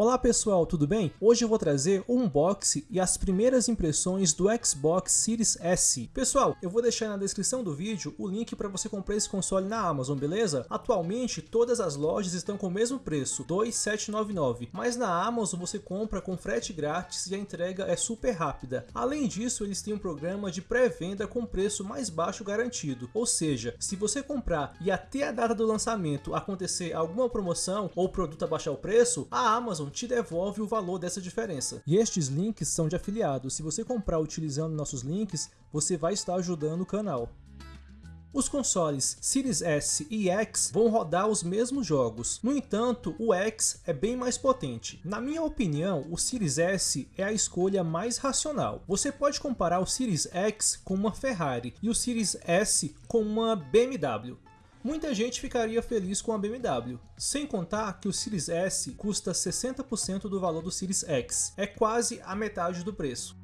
Olá pessoal, tudo bem? Hoje eu vou trazer o unboxing e as primeiras impressões do Xbox Series S. Pessoal, eu vou deixar na descrição do vídeo o link para você comprar esse console na Amazon, beleza? Atualmente todas as lojas estão com o mesmo preço, 2,799, mas na Amazon você compra com frete grátis e a entrega é super rápida. Além disso, eles têm um programa de pré-venda com preço mais baixo garantido, ou seja, se você comprar e até a data do lançamento acontecer alguma promoção ou produto abaixar o preço, a Amazon te devolve o valor dessa diferença. E estes links são de afiliados, se você comprar utilizando nossos links, você vai estar ajudando o canal. Os consoles Series S e X vão rodar os mesmos jogos, no entanto o X é bem mais potente. Na minha opinião, o Series S é a escolha mais racional. Você pode comparar o Series X com uma Ferrari e o Series S com uma BMW muita gente ficaria feliz com a BMW. Sem contar que o Series S custa 60% do valor do Series X, é quase a metade do preço.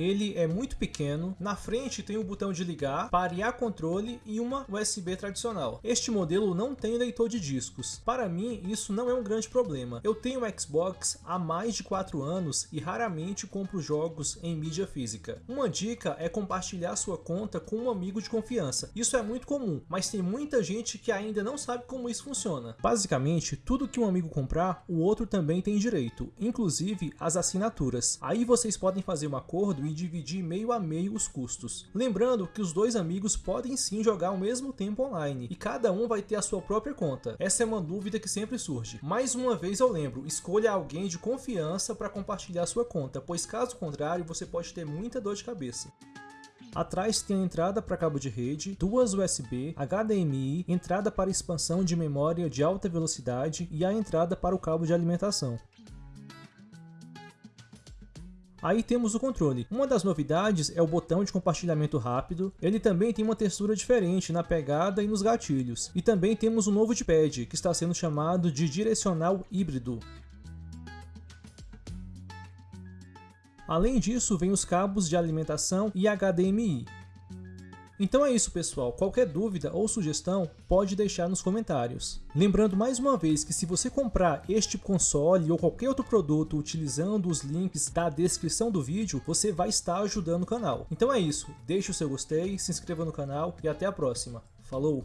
Ele é muito pequeno, na frente tem o botão de ligar, parear controle e uma USB tradicional. Este modelo não tem leitor de discos. Para mim, isso não é um grande problema. Eu tenho Xbox há mais de 4 anos e raramente compro jogos em mídia física. Uma dica é compartilhar sua conta com um amigo de confiança. Isso é muito comum, mas tem muita gente que ainda não sabe como isso funciona. Basicamente, tudo que um amigo comprar, o outro também tem direito, inclusive as assinaturas. Aí vocês podem fazer um acordo e dividir meio a meio os custos. Lembrando que os dois amigos podem sim jogar ao mesmo tempo online e cada um vai ter a sua própria conta. Essa é uma dúvida que sempre surge. Mais uma vez eu lembro, escolha alguém de confiança para compartilhar sua conta, pois caso contrário você pode ter muita dor de cabeça. Atrás tem a entrada para cabo de rede, duas USB, HDMI, entrada para expansão de memória de alta velocidade e a entrada para o cabo de alimentação. Aí temos o controle. Uma das novidades é o botão de compartilhamento rápido. Ele também tem uma textura diferente na pegada e nos gatilhos. E também temos um novo D-pad, que está sendo chamado de direcional híbrido. Além disso, vem os cabos de alimentação e HDMI. Então é isso pessoal, qualquer dúvida ou sugestão pode deixar nos comentários. Lembrando mais uma vez que se você comprar este console ou qualquer outro produto utilizando os links da descrição do vídeo, você vai estar ajudando o canal. Então é isso, deixe o seu gostei, se inscreva no canal e até a próxima. Falou!